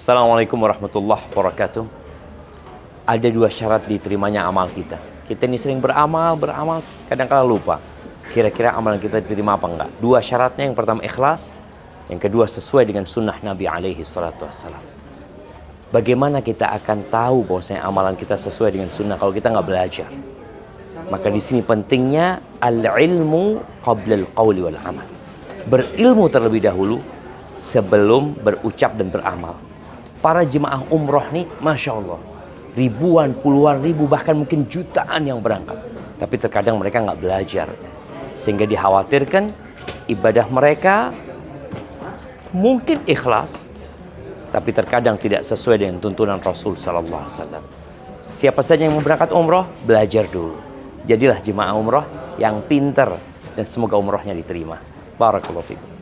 Assalamualaikum warahmatullahi wabarakatuh. Ada dua syarat diterimanya amal kita. Kita ini sering beramal, beramal, kadang-kala lupa. Kira-kira amalan kita diterima apa enggak? Dua syaratnya, yang pertama ikhlas, yang kedua sesuai dengan sunnah Nabi alaihi salatu wassalam. Bagaimana kita akan tahu bahwasanya amalan kita sesuai dengan sunnah kalau kita nggak belajar? Maka di sini pentingnya al-ilmu qabla al-qawli wal amal. Berilmu terlebih dahulu sebelum berucap dan beramal para jemaah umroh nih, Masya Allah. Ribuan, puluhan ribu, bahkan mungkin jutaan yang berangkat. Tapi terkadang mereka nggak belajar. Sehingga dikhawatirkan ibadah mereka mungkin ikhlas, tapi terkadang tidak sesuai dengan tuntunan Rasul Sallallahu Alaihi Wasallam. Siapa saja yang mau berangkat umroh, belajar dulu. Jadilah jemaah umroh yang pinter dan semoga umrohnya diterima. Barakallahu fikum.